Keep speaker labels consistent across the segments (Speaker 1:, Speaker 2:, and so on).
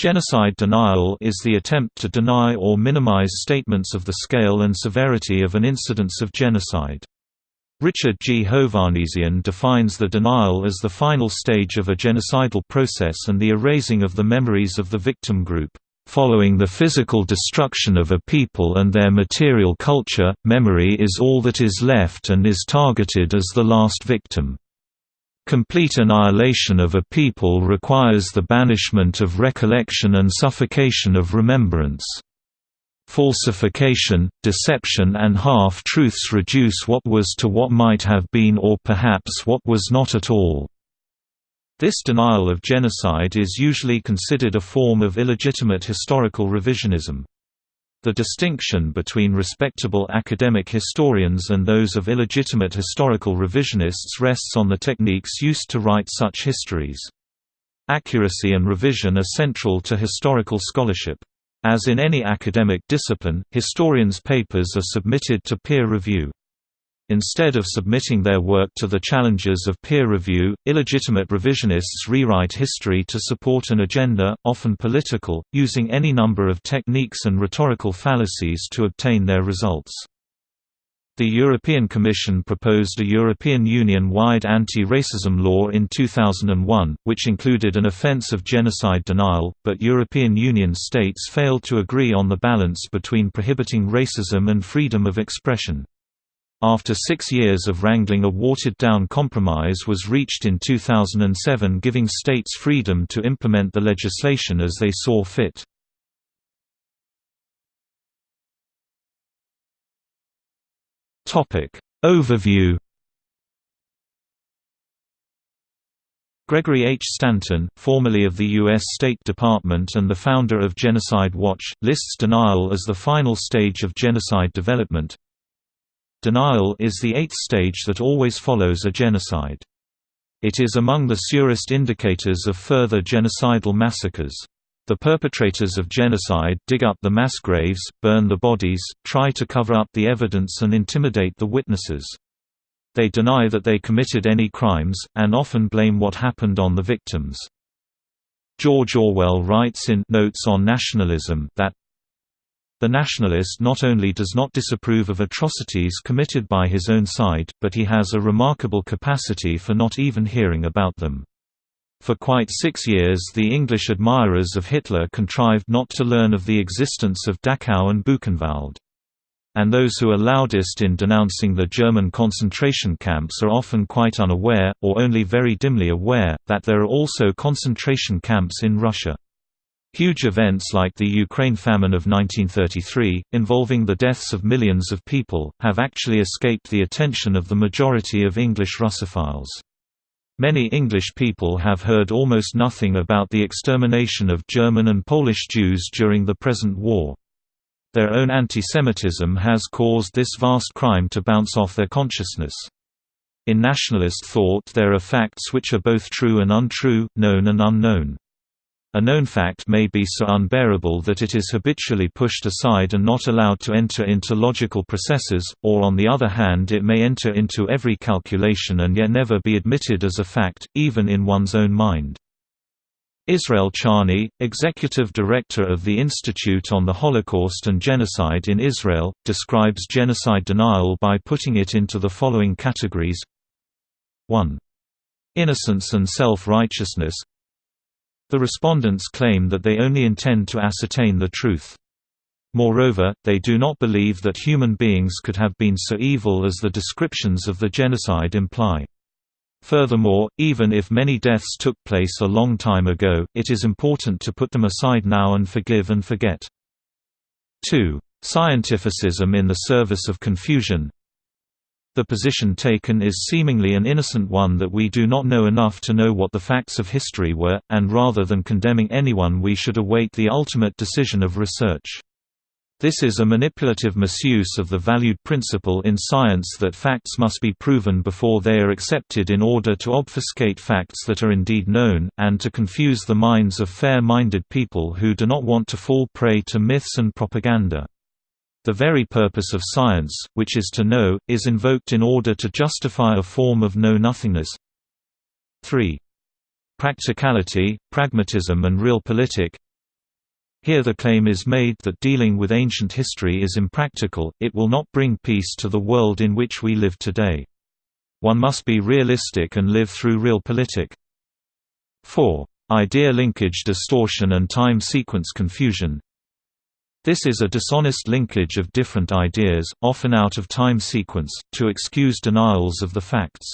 Speaker 1: Genocide denial is the attempt to deny or minimize statements of the scale and severity of an incidence of genocide. Richard G. Hovannisian defines the denial as the final stage of a genocidal process and the erasing of the memories of the victim group. Following the physical destruction of a people and their material culture, memory is all that is left and is targeted as the last victim. Complete annihilation of a people requires the banishment of recollection and suffocation of remembrance. Falsification, deception and half-truths reduce what was to what might have been or perhaps what was not at all. This denial of genocide is usually considered a form of illegitimate historical revisionism. The distinction between respectable academic historians and those of illegitimate historical revisionists rests on the techniques used to write such histories. Accuracy and revision are central to historical scholarship. As in any academic discipline, historians' papers are submitted to peer review. Instead of submitting their work to the challenges of peer review, illegitimate revisionists rewrite history to support an agenda, often political, using any number of techniques and rhetorical fallacies to obtain their results. The European Commission proposed a European Union-wide anti-racism law in 2001, which included an offence of genocide denial, but European Union states failed to agree on the balance between prohibiting racism and freedom of expression. After six years of wrangling a watered-down compromise was reached in 2007 giving states freedom to implement the legislation as they saw fit. Overview Gregory H. Stanton, formerly of the U.S. State Department and the founder of Genocide Watch, lists denial as the final stage of genocide development. Denial is the eighth stage that always follows a genocide. It is among the surest indicators of further genocidal massacres. The perpetrators of genocide dig up the mass graves, burn the bodies, try to cover up the evidence and intimidate the witnesses. They deny that they committed any crimes, and often blame what happened on the victims. George Orwell writes in Notes on Nationalism that the nationalist not only does not disapprove of atrocities committed by his own side, but he has a remarkable capacity for not even hearing about them. For quite six years the English admirers of Hitler contrived not to learn of the existence of Dachau and Buchenwald. And those who are loudest in denouncing the German concentration camps are often quite unaware, or only very dimly aware, that there are also concentration camps in Russia. Huge events like the Ukraine famine of 1933, involving the deaths of millions of people, have actually escaped the attention of the majority of English Russophiles. Many English people have heard almost nothing about the extermination of German and Polish Jews during the present war. Their own anti-Semitism has caused this vast crime to bounce off their consciousness. In nationalist thought there are facts which are both true and untrue, known and unknown. A known fact may be so unbearable that it is habitually pushed aside and not allowed to enter into logical processes, or on the other hand it may enter into every calculation and yet never be admitted as a fact, even in one's own mind. Israel Charny, executive director of the Institute on the Holocaust and Genocide in Israel, describes genocide denial by putting it into the following categories 1. Innocence and self-righteousness the respondents claim that they only intend to ascertain the truth. Moreover, they do not believe that human beings could have been so evil as the descriptions of the genocide imply. Furthermore, even if many deaths took place a long time ago, it is important to put them aside now and forgive and forget. 2. Scientificism in the service of confusion the position taken is seemingly an innocent one that we do not know enough to know what the facts of history were, and rather than condemning anyone we should await the ultimate decision of research. This is a manipulative misuse of the valued principle in science that facts must be proven before they are accepted in order to obfuscate facts that are indeed known, and to confuse the minds of fair-minded people who do not want to fall prey to myths and propaganda. The very purpose of science, which is to know, is invoked in order to justify a form of know-nothingness. 3. Practicality, pragmatism and real realpolitik Here the claim is made that dealing with ancient history is impractical, it will not bring peace to the world in which we live today. One must be realistic and live through real realpolitik. 4. Idea linkage distortion and time sequence confusion This is a dishonest linkage of different ideas, often out of time sequence, to excuse denials of the facts.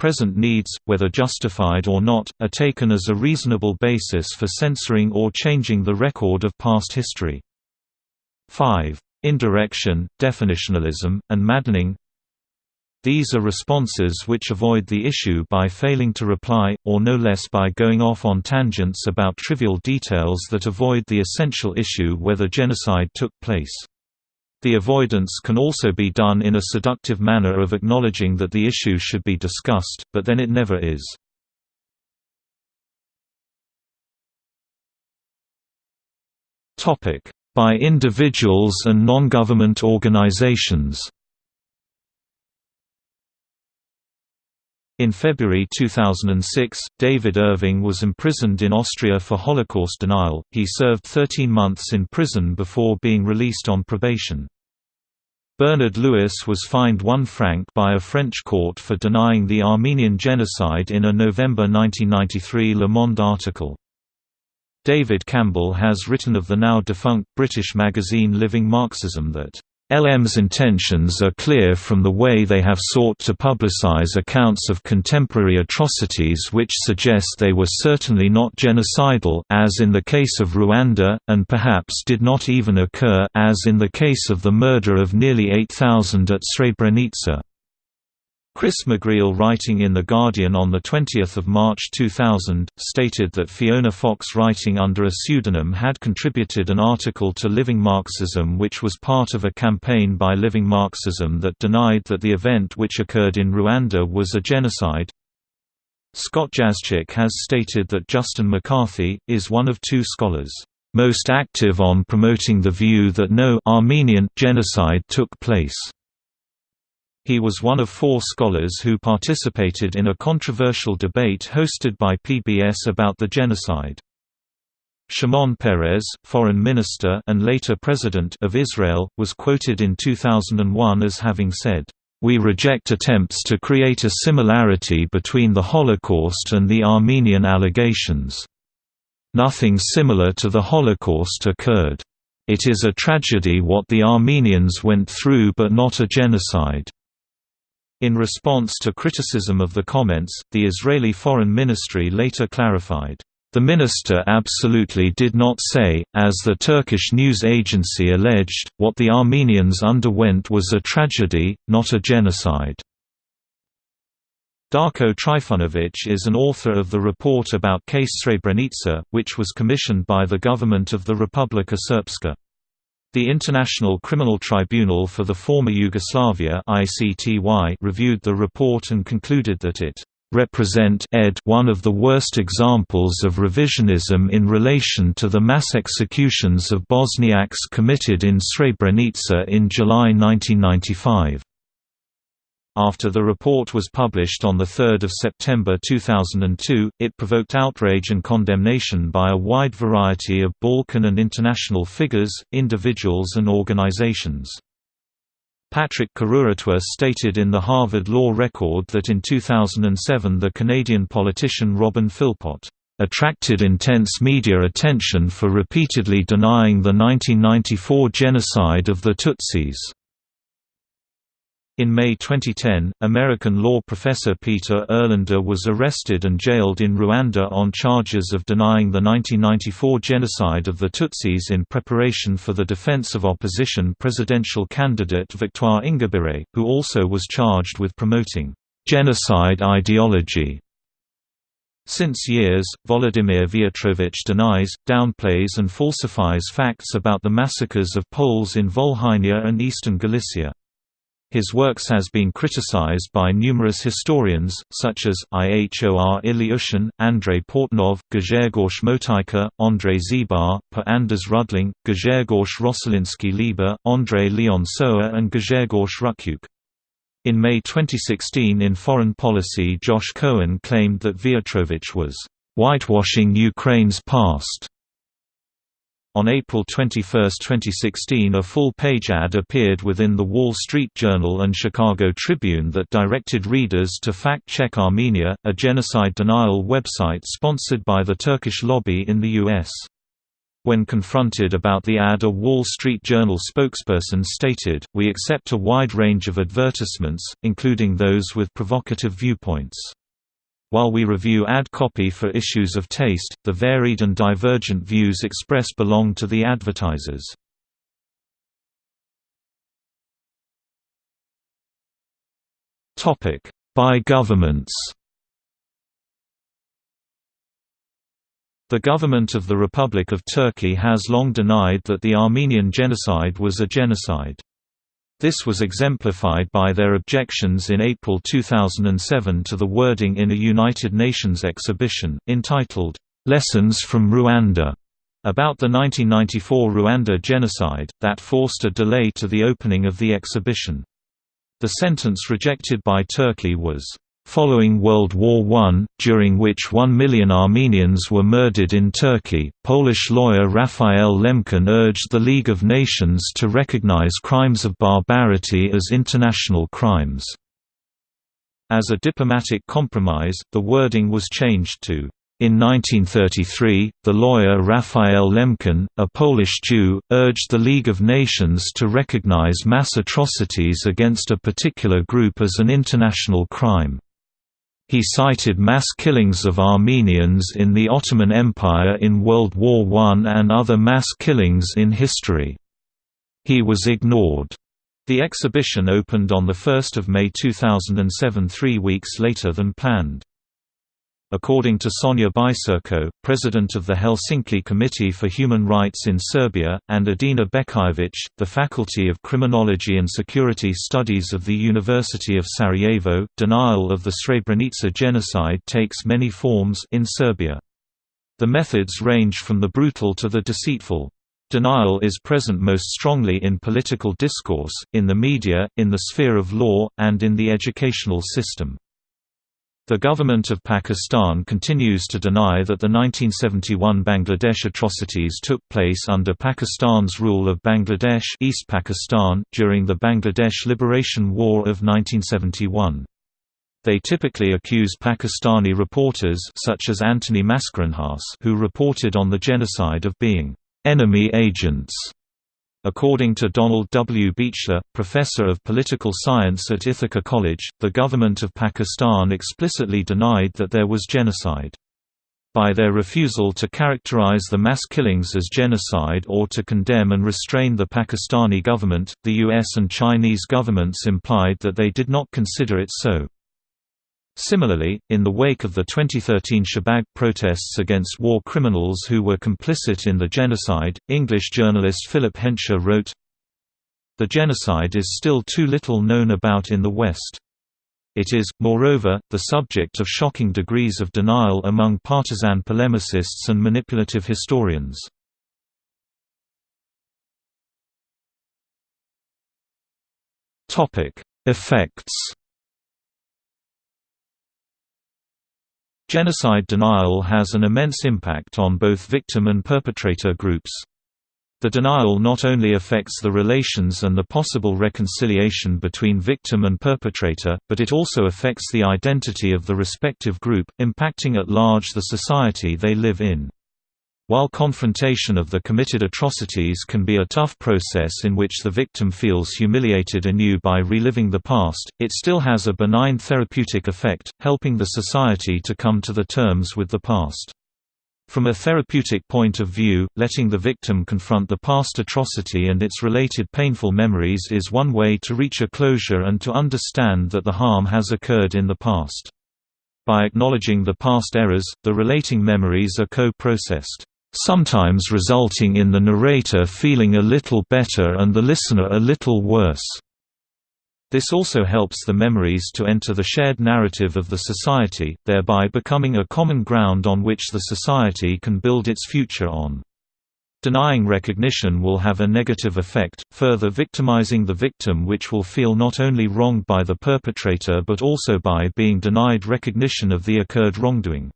Speaker 1: Present needs, whether justified or not, are taken as a reasonable basis for censoring or changing the record of past history. 5. Indirection, definitionalism, and maddening These are responses which avoid the issue by failing to reply, or no less by going off on tangents about trivial details that avoid the essential issue whether genocide took place. The avoidance can also be done in a seductive manner of acknowledging that the issue should be discussed, but then it never is. By individuals and non-government organizations In February 2006, David Irving was imprisoned in Austria for Holocaust denial. He served 13 months in prison before being released on probation. Bernard Lewis was fined one franc by a French court for denying the Armenian genocide in a November 1993 Le Monde article. David Campbell has written of the now defunct British magazine Living Marxism that LM's intentions are clear from the way they have sought to publicize accounts of contemporary atrocities which suggest they were certainly not genocidal as in the case of Rwanda, and perhaps did not even occur as in the case of the murder of nearly 8,000 at Srebrenica. Chris McGreal writing in The Guardian on 20 March 2000, stated that Fiona Fox writing under a pseudonym had contributed an article to Living Marxism which was part of a campaign by Living Marxism that denied that the event which occurred in Rwanda was a genocide. Scott Jaschik has stated that Justin McCarthy, is one of two scholars, "...most active on promoting the view that no Armenian genocide took place." He was one of four scholars who participated in a controversial debate hosted by PBS about the genocide. Shimon Peres, foreign minister and later president of Israel, was quoted in 2001 as having said, "We reject attempts to create a similarity between the Holocaust and the Armenian allegations. Nothing similar to the Holocaust occurred. It is a tragedy what the Armenians went through but not a genocide." In response to criticism of the comments, the Israeli Foreign Ministry later clarified, "...the minister absolutely did not say, as the Turkish news agency alleged, what the Armenians underwent was a tragedy, not a genocide." Darko Trifunovic is an author of the report about case Srebrenica, which was commissioned by the government of the Republika Srpska. The International Criminal Tribunal for the Former Yugoslavia reviewed the report and concluded that it represent ed one of the worst examples of revisionism in relation to the mass executions of Bosniaks committed in Srebrenica in July 1995. After the report was published on 3 September 2002, it provoked outrage and condemnation by a wide variety of Balkan and international figures, individuals and organizations. Patrick Karuretwa stated in the Harvard Law Record that in 2007 the Canadian politician Robin Philpot attracted intense media attention for repeatedly denying the 1994 genocide of the Tutsis. In May 2010, American law professor Peter Erlander was arrested and jailed in Rwanda on charges of denying the 1994 genocide of the Tutsis in preparation for the defense of opposition presidential candidate Victoire Ingabire, who also was charged with promoting genocide ideology. Since years, Volodymyr Viatrovich denies, downplays and falsifies facts about the massacres of Poles in Volhynia and eastern Galicia. His works has been criticized by numerous historians, such as, Ihor Ilyushin, Andrei Portnov, Grzegorz Motyka, Andrei Zibar, Per Anders Rudling, Grzegorz Rossoliński Liebe, Andrei Leon Sowa and Grzegorz Hryciuk. In May 2016 in Foreign Policy Josh Cohen claimed that Viatrovich was, "...whitewashing Ukraine's past." On April 21, 2016 a full-page ad appeared within The Wall Street Journal and Chicago Tribune that directed readers to fact-check Armenia, a genocide denial website sponsored by the Turkish lobby in the U.S. When confronted about the ad a Wall Street Journal spokesperson stated, we accept a wide range of advertisements, including those with provocative viewpoints. While we review ad copy for issues of taste, the varied and divergent views expressed belong to the advertisers. By governments The government of the Republic of Turkey has long denied that the Armenian genocide was a genocide. This was exemplified by their objections in April 2007 to the wording in a United Nations exhibition, entitled, "'Lessons from Rwanda' about the 1994 Rwanda genocide, that forced a delay to the opening of the exhibition. The sentence rejected by Turkey was, Following World War I, during which one million Armenians were murdered in Turkey, Polish lawyer Raphael Lemkin urged the League of Nations to recognize crimes of barbarity as international crimes. As a diplomatic compromise, the wording was changed to in 1933, the lawyer Raphael Lemkin, a Polish Jew, urged the League of Nations to recognize mass atrocities against a particular group as an international crime. He cited mass killings of Armenians in the Ottoman Empire in World War I and other mass killings in history. He was ignored. The exhibition opened on 1 May 2007 three weeks later than planned. According to Sonja Biserko, president of the Helsinki Committee for Human Rights in Serbia, and Edina Bećirević, the Faculty of Criminology and Security Studies of the University of Sarajevo, denial of the Srebrenica genocide takes many forms in Serbia. The methods range from the brutal to the deceitful. Denial is present most strongly in political discourse, in the media, in the sphere of law, and in the educational system. The government of Pakistan continues to deny that the 1971 Bangladesh atrocities took place under Pakistan's rule of Bangladesh East Pakistan, during the Bangladesh Liberation War of 1971. They typically accuse Pakistani reporters such as Anthony Mascarenhas who reported on the genocide of being enemy agents According to Donald W. Beachler, professor of political science at Ithaca College, the government of Pakistan explicitly denied that there was genocide. By their refusal to characterize the mass killings as genocide or to condemn and restrain the Pakistani government, the US and Chinese governments implied that they did not consider it so. Similarly, in the wake of the 2013 Shahbag protests against war criminals who were complicit in the genocide, English journalist Philip Hensher wrote, The genocide is still too little known about in the West. It is, moreover, the subject of shocking degrees of denial among partisan polemicists and manipulative historians. Effects Genocide denial has an immense impact on both victim and perpetrator groups. The denial not only affects the relations and the possible reconciliation between victim and perpetrator, but it also affects the identity of the respective group, impacting at large the society they live in. While confrontation of the committed atrocities can be a tough process in which the victim feels humiliated anew by reliving the past, it still has a benign therapeutic effect, helping the society to come to the terms with the past. From a therapeutic point of view, letting the victim confront the past atrocity and its related painful memories is one way to reach a closure and to understand that the harm has occurred in the past. By acknowledging the past errors, the relating memories are co-processed sometimes resulting in the narrator feeling a little better and the listener a little worse. This also helps the memories to enter the shared narrative of the society, thereby becoming a common ground on which the society can build its future on. Denying recognition will have a negative effect, further victimizing the victim which will feel not only wronged by the perpetrator but also by being denied recognition of the occurred wrongdoing.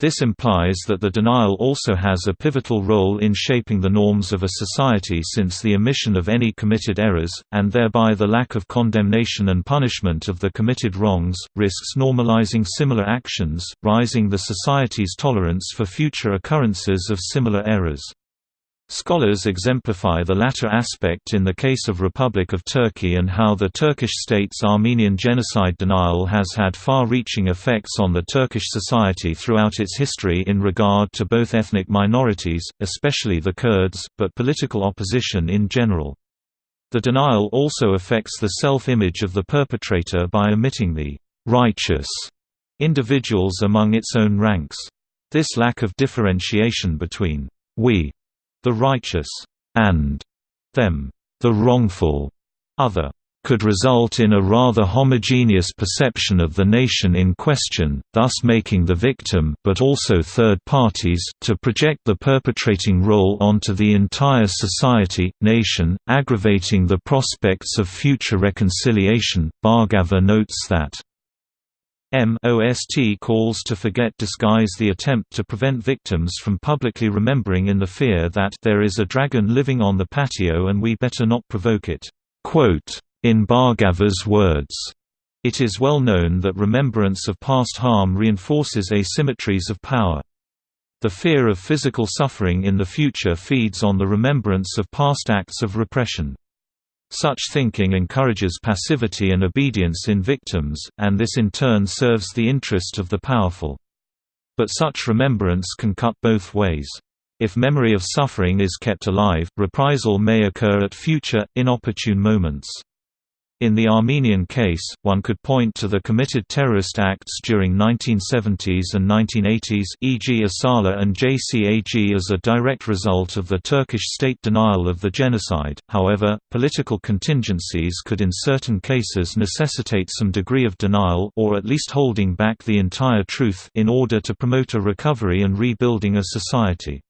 Speaker 1: This implies that the denial also has a pivotal role in shaping the norms of a society since the omission of any committed errors, and thereby the lack of condemnation and punishment of the committed wrongs, risks normalizing similar actions, rising the society's tolerance for future occurrences of similar errors. Scholars exemplify the latter aspect in the case of Republic of Turkey and how the Turkish state's Armenian genocide denial has had far-reaching effects on the Turkish society throughout its history in regard to both ethnic minorities, especially the Kurds, but political opposition in general. The denial also affects the self-image of the perpetrator by omitting the «righteous» individuals among its own ranks. This lack of differentiation between «we» the righteous, and them, the wrongful, other, could result in a rather homogeneous perception of the nation in question, thus making the victim but also third parties to project the perpetrating role onto the entire society, nation, aggravating the prospects of future reconciliation. Bhargava notes that MOST calls to forget disguise the attempt to prevent victims from publicly remembering in the fear that there is a dragon living on the patio and we better not provoke it. In Bhargava's words, it is well known that remembrance of past harm reinforces asymmetries of power. The fear of physical suffering in the future feeds on the remembrance of past acts of repression. Such thinking encourages passivity and obedience in victims, and this in turn serves the interest of the powerful. But such remembrance can cut both ways. If memory of suffering is kept alive, reprisal may occur at future, inopportune moments. In the Armenian case, one could point to the committed terrorist acts during 1970s and 1980s e.g. Asala and JCAG as a direct result of the Turkish state denial of the genocide, however, political contingencies could in certain cases necessitate some degree of denial or at least holding back the entire truth in order to promote a recovery and rebuilding a society.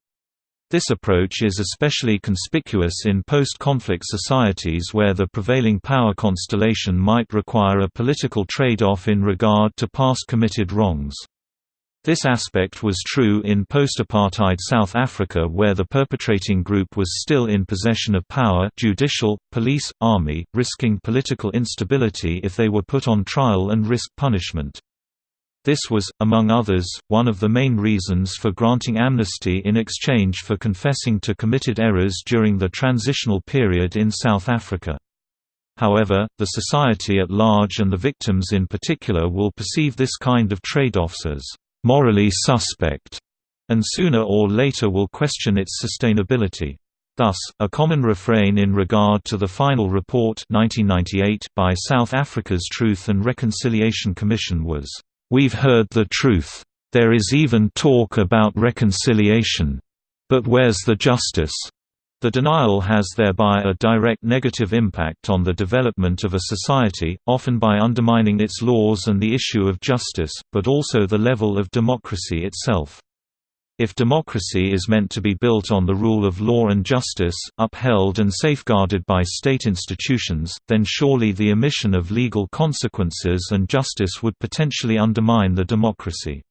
Speaker 1: This approach is especially conspicuous in post-conflict societies where the prevailing power constellation might require a political trade-off in regard to past committed wrongs. This aspect was true in post-apartheid South Africa where the perpetrating group was still in possession of power judicial, police, army, risking political instability if they were put on trial and risk punishment. This was, among others, one of the main reasons for granting amnesty in exchange for confessing to committed errors during the transitional period in South Africa. However, the society at large and the victims in particular will perceive this kind of trade-offs as morally suspect, and sooner or later will question its sustainability. Thus, a common refrain in regard to the final report 1998 by South Africa's Truth and Reconciliation Commission was, We've heard the truth. There is even talk about reconciliation. But where's the justice? The denial has thereby a direct negative impact on the development of a society, often by undermining its laws and the issue of justice, but also the level of democracy itself. If democracy is meant to be built on the rule of law and justice, upheld and safeguarded by state institutions, then surely the omission of legal consequences and justice would potentially undermine the democracy.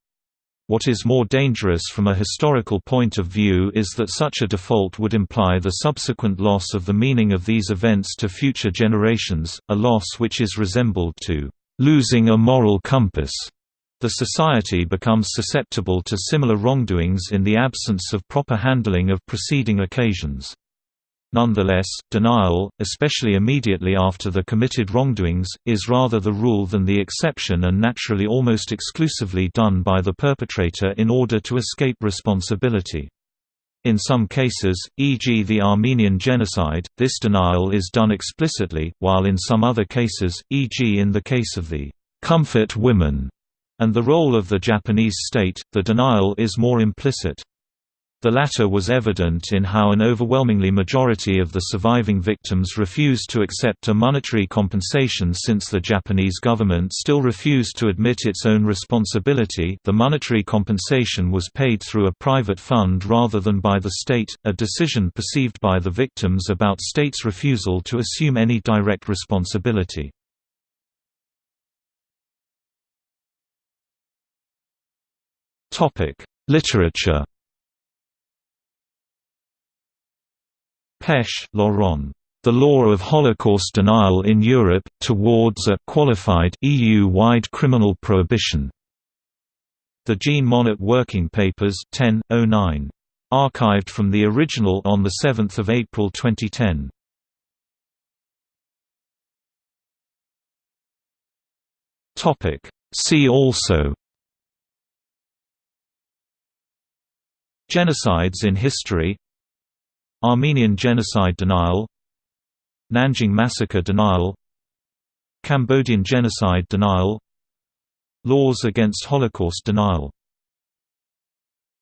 Speaker 1: What is more dangerous from a historical point of view is that such a default would imply the subsequent loss of the meaning of these events to future generations, a loss which is resembled to losing a moral compass. The society becomes susceptible to similar wrongdoings in the absence of proper handling of preceding occasions. Nonetheless, denial, especially immediately after the committed wrongdoings, is rather the rule than the exception and naturally almost exclusively done by the perpetrator in order to escape responsibility. In some cases, e.g. the Armenian genocide, this denial is done explicitly, while in some other cases, e.g. in the case of the comfort women and the role of the Japanese state, the denial is more implicit. The latter was evident in how an overwhelmingly majority of the surviving victims refused to accept a monetary compensation since the Japanese government still refused to admit its own responsibility the monetary compensation was paid through a private fund rather than by the state, a decision perceived by the victims about state's refusal to assume any direct responsibility. Topic: Literature Pech, Laurent. The Law of Holocaust Denial in Europe, Towards a qualified EU-wide criminal prohibition. The Jean Monnet Working Papers 10, 09. Archived from the original on 7 April 2010. See also Genocides in history Armenian genocide denial Nanjing massacre denial Cambodian genocide denial Laws against Holocaust denial